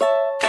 you